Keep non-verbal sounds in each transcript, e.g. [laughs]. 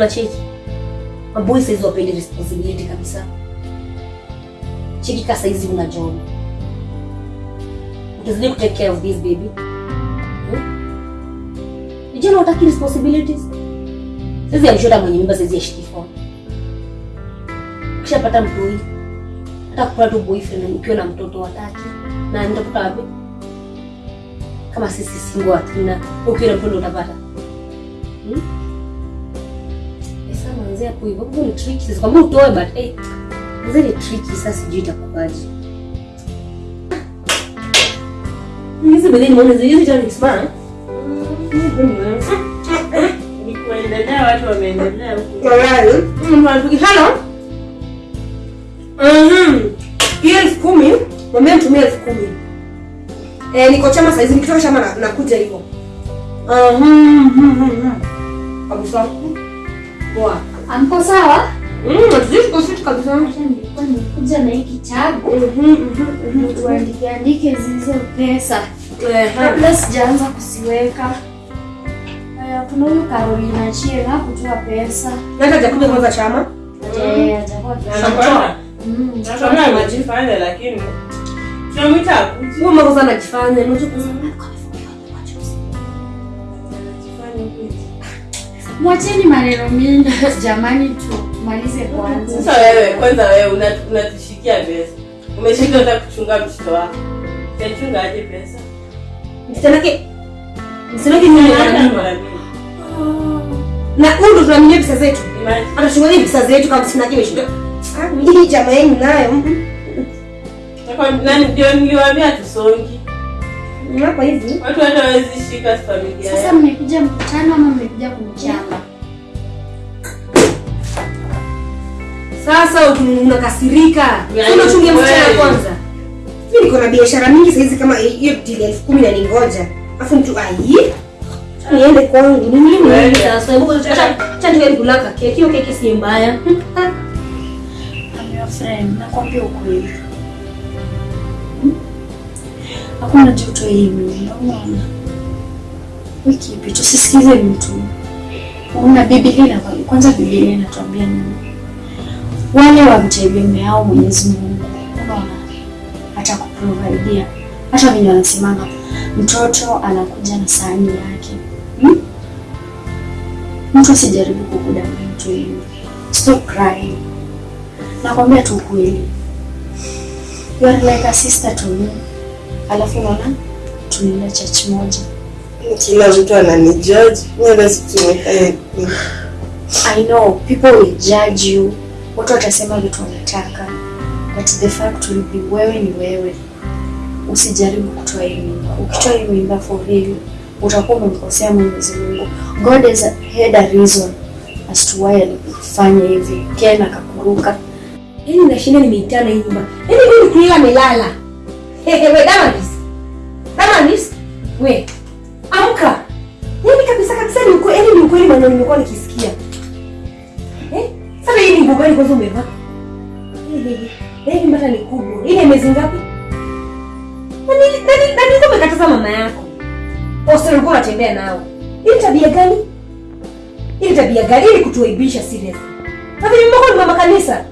unacheki maboy saizi wapendi responsibility kabisa. Cheki ka saizi una job. Utazidi ku take care of this baby. Hmm? vijana wataki responsibilities. Saizi Alishota mwenye mimba saizi ya phone ukishapata mtoi hata kupata tu boyfriend ukiwa na mtoto wataki. Na nitakuta wapi? Kama sisi singo hatuna ukiwa na mtoto utapata. Hmm? Manzi hapo hivyo hapo ni tricky sasa kama utoe but eh manzi ni tricky sasa sijui itakuwaje hizi bedeni nimeona hizi hizi tani smart Ni kuendelea, watu wameendelea huku. Hello. Mhm. Hiyo elfu kumi mwambie nitumie elfu kumi eh, niko chama saizi nikitoka chama na- nakuja hivyo Mhm. Abusa. poa Amko sawa? Mm, tuzidi tuko fit kabisa nilikuwa nimekuja na hiki kitabu Mhm, mhm, mhm. tuandike andike zizo pesa Eh, kabla sijaanza kusiweka. Haya, kuna huyu Carolina Chira kutoa pesa. na jakuja kwanza chama Eh, atakuwa Anakwenda. Mm, Nakwambia amejifanya, lakini tunamwita huyo mambo sana anajifanya unajua Anajifanya Mwacheni maneno mingi. Jamani, tumalize kwanza. Sasa wewe kwanza, wewe unatushikia pesa, umeshika hata kuchunga mtoto wako, utachunga aje pesa? msichana msichana ni nani? mara nyingi na huyu ndo tunaminia pesa zetu. Atachunga nini pesa zetu kama sina kile shida ah hii jamaa yenu nayo. Nani? Ndio niliwaambia tusongi, hapa hivi. Watu hata hawezi shika familia Sasa mmekuja mkutano ama mmekuja kunichamba? Sasa unakasirika Yaani unachungia msichana kweli. kwanza mimi niko na biashara mingi saizi kama hiyo dili elfu kumi na ningoja afu mtu ai niende kwangu ni nini nini sasa hebu acha acha niende kulaka keki hiyo keki si mbaya I'm your friend, nakwambia ukweli. Hmm? Hakuna joto hii mimi, unaona? Wiki ipito sisikize mtu. Una Biblia kwanza Biblia inatuambia nini? Wale wamtegemeao Mwenyezi Mungu, unaona? Atakuprovidea. Hata venye wanasemanga mtoto anakuja na sahani yake. Hmm? Mtu asijaribu kukudanganya mtu yule. Stop crying. Nakwambia tu kweli, You are like a sister to me. Alafu unaona tunaenda church moja. Kila mtu ananijudge. I know people will judge you. Watu watasema vitu wanataka. But the fact will be wewe ni wewe. Usijaribu kutoa hii mimba. Ukitoa hii mimba for real, utakuwa umemkosea Mwenyezi Mungu. God has had a reason as to why alifanya hivi. Ken akakuruka. yaani nashinda nimeitana hii nyumba yaani mimi kulala amelala Hehe, we Dama nisi. we amka yaani kabisa kabisa ni ukweli yaani ni ukweli maneno nimekuwa nikisikia eh sasa hii nguo gani kwanza umevaa Hehe, yaani mbata ni kubwa ile miezi ngapi Nani nani nani kama umekataza mama yako Hostel ulikuwa unatembea nao hii tabia gani hii tabia gani ili kutuaibisha serious na vile mbona ni mama kanisa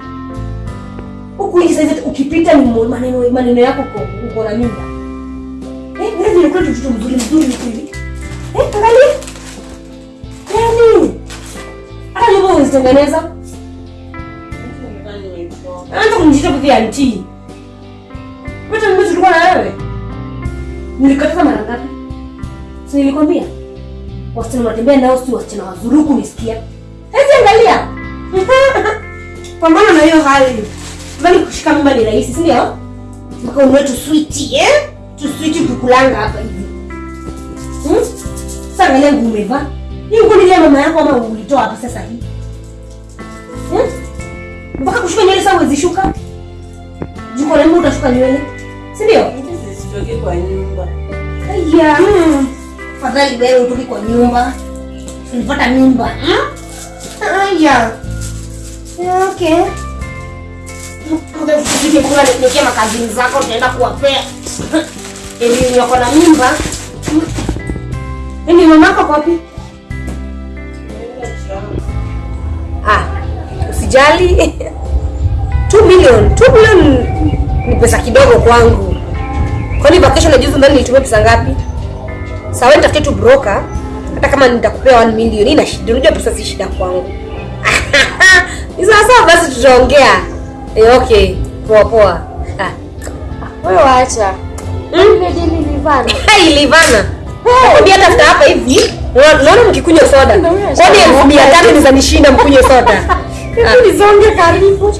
huku nje sasa ukipita ni maneno maneno yako uko na mimba. Eh, wewe ni mtoto mzuri mzuri hivi. Eh, angalia. Yaani. Hata nyumba unazitengeneza. Anza kunijita kwa anti. Wewe mimi tulikuwa na wewe. Nilikataza mara ngapi? Si nilikwambia? Wasichana wanatembea nao si wasichana wazuruku nisikia. Hebu angalia. [laughs] Pambana na hiyo hali. Mbali kushika mimba ni rahisi, si ndio? Mpaka ununue tu sweet, eh? Tu sweet kukulanga hapa hivi. Hmm? Sasa angalia ngumeva. Hii nguo mama yako ama ulitoa hapa sasa hii? Hmm? Mpaka kushuka nywele sasa huwezi shuka? Juko na muda utashuka nywele. Si ndio? Zisitoke kwa nyumba. Aya. Hmm. Fadhali wewe utoke kwa nyumba. Ulipata mimba. Hmm? Aya. Yeah, okay. Uje kula nikia makazini zako tunaenda kuwapea. Elimu yako na mimba. Ni mama yako kwa wapi? Usijali 2 million 2 million ni pesa kidogo kwangu kwani vacation najuzu ndani nilitumia pesa ngapi sawa nitafute tu broker hata kama nitakupea 1 million ina shida unajua pesa si shida kwangu [laughs] ni sawa sawa basi tutaongea eh, okay poa poa ah. Wewe waacha. Ile dili [laughs] livana. Hai Livana. Nakwambia hata after hapa hivi unaona mkikunywa soda. Kwani elfu mia tatu ni za nishinda mkunywe soda. [laughs] Hebu nisonge karibu.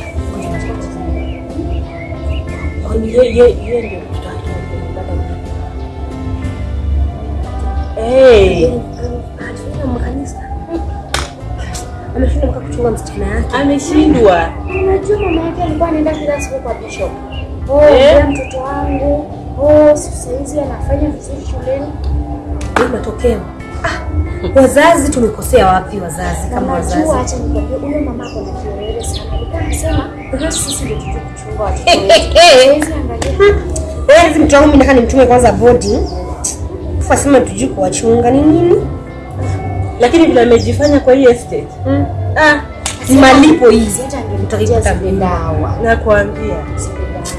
Ye- ndio Ameshinda mpaka kuchunga msichana yake. ameshindwa. Unajua mama yake alikuwa anaenda kila siku kwa bishop. Oh, Eh? yeah. mtoto wangu. Oh, saizi anafanya vizuri shuleni. Matokeo. Wazazi tumekosea wapi wazazi kama wazazi? Acha nikwambie huyo mama ako na kiwewe sana. Alikuwa anasema sisi ndio tuje kuchunga watoto wetu. Wewe hizi mtu wangu mimi nataka nimtume kwanza bodi. Kufa sema tujui kuwachunga ni nini? Lakini vile amejifanya kwa hii estate. Mm. Ah, Ni malipo hizi. Zile dawa. nakwambia.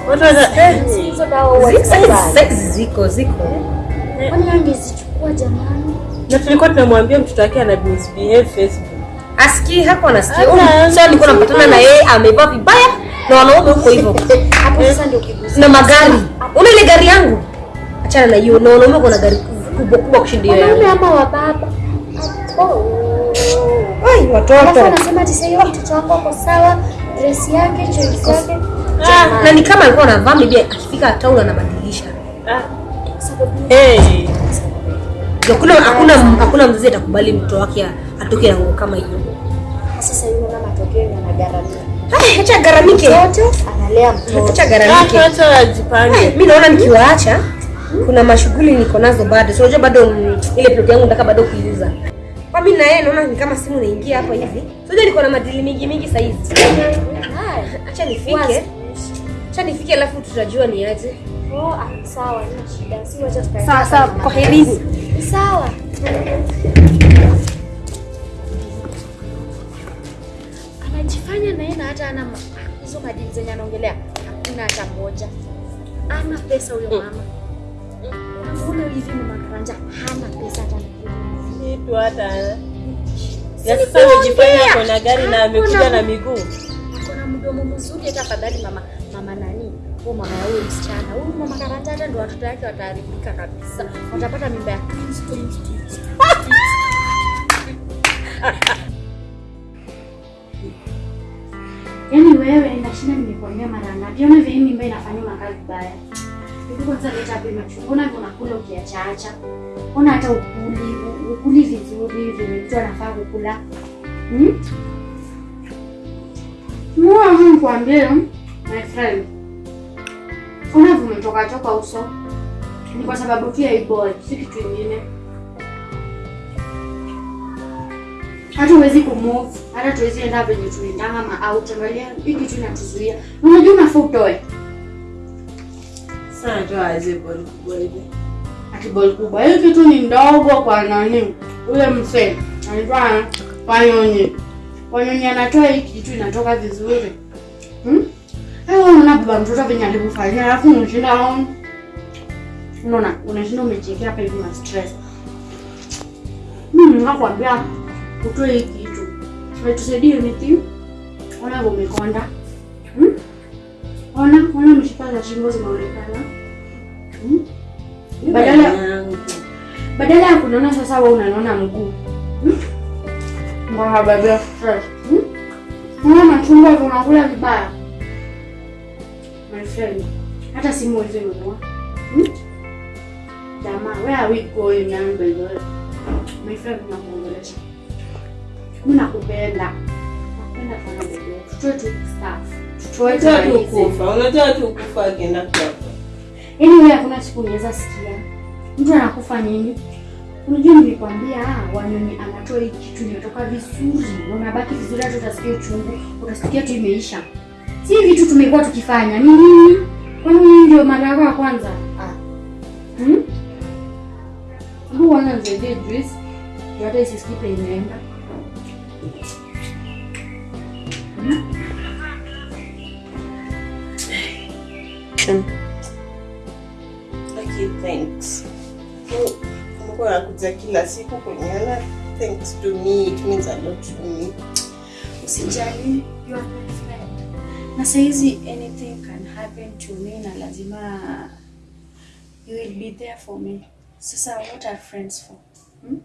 Watu wana eh, hizo dawa zibaya. saizi ziko ziko. Kwani angezichukua jamani? Na tulikuwa tunamwambia mtoto wake ana misbehave Facebook. Asikii hapo anasikia. Sasa nilikuwa napatana na yeye amevaa vibaya na wanaume huko hivyo. Hapo sasa ndio kiguzi. Na magari. Una ile gari yangu? Achana na hiyo. Na wanaume kuna gari kubwa kubwa kushinda hiyo Wanaume ama wa baba? Oh. Ai Alafu watoto. anasema ati sasa mtoto wako ako sawa, dress yake, choice yake. Ah, Na ni kama alikuwa anavaa maybe akifika town anabadilisha. Ah, hey. Hakuna hakuna hakuna mzazi atakubali mtoto wake atoke na nguo kama hiyo. sasa yule mama matokeo na anagaramia. Hai, acha garamike. Mtoto analea mtoto. Acha gharamike. garamike. wacha wajipange. Mimi naona nikiwaacha kuna mashughuli niko nazo bado so unajua bado mm, ile plot yangu nataka bado kuiuza kwa mimi na yeye naona ni kama simu inaingia hapa hivi so unajua niko na madili mingi mingi sasa hivi. Haya. acha nifike acha nifike alafu tutajua ni aje ah, sawa, tukae. sawa sawa kwa herini Sawa. Anajifanya na yeye hata ana hizo madini zenye anaongelea hakuna hata moja. Ana pesa huyo mama. Unamuona hivi mama Karanja hana pesa hata Kitu hata Na sasa anajifanya ako na gari na amekuja na miguu. Ako na mdomo mzuri hata afadhali mama mama nani? Huyo mama ya huyo msichana. Huyu mama Karanja hata ndo watoto wake wataharibika kabisa. Watapata mimba ya Kristo. [laughs] Yaani wewe nashinda nimekuambia mara ngapi? Ona vile mimba inafanya makazi baya. Kwanza leta hapa machungu na kuna unakula ukiachaacha. Ona hata ukuli, ukuli vizuri vile mtu anafaa kukula. Hmm? Mwa mimi nikwambie, my friend. Ona vumi toka toka uso. Ni kwa sababu pia boy, si kitu kingine. hata huwezi kumove, hata tuwezi enda venye tunaendanga ma out. Angalia hii kitu inatuzuia. Unajua unafaa utoe Sana ndio aje ball kubwa hivi. ati ball kubwa. Hii kitu ni ndogo kwa nani? Ule msee anaitwa Wanyonyi. Wanyonyi anatoa hii kitu inatoka vizuri. Hmm? Unaona baba mtoto venye alikufanyia, alafu unashinda. Unaona, unashinda umechekea hapa hivi na stress. Mimi nakwambia utoe hii kitu. Haitusaidii anything. Ona umekonda. Hmm? Ona, ona mishipa za shingo zimeonekana, Hmm? Badala badala ya kunona sasa wewe unanona mguu. Hmm? Mbona stress? Hmm? Machungwa unakula vibaya. My friend, hata simu huwezi nunua. Hmm? Jamaa, where are we going young by the way? My friend, nakuongelesha. Mimi nakupenda. Nakupenda sana bebe. Tutoe tu staff. Tutoe tu kufa, unajua tu kufa akienda. Yaani wewe hakuna siku unaweza sikia mtu anakufa nini? Unajua nilikwambia ah, Wanyonyi anatoa hii kitu inatoka vizuri, na unabaki vizuri, hata utasikia uchungu, utasikia tu imeisha. Si vitu tumekuwa tukifanya ni nini? Kwani hii ndio mara yako ya kwanza? Ah. Hmm? Hebu wana nisaidie juice. Ndio hata imeenda. Okay, thanks. Mungu anakuja kila siku kuniona. Thanks to me, it means a lot to me. Usijali, you are my friend. Na saizi anything can happen to me na lazima you will be there for me. Sasa what are friends for? Hmm?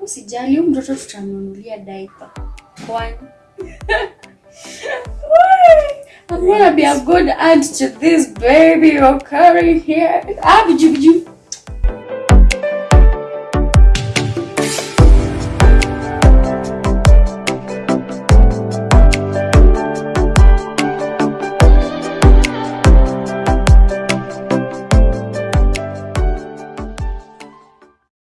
Usijali, huyu mtoto tutamnunulia diaper. Kwani? [laughs] I'm gonna be a good aunt to this baby you're carrying here. Ah, bijubijubi. biju.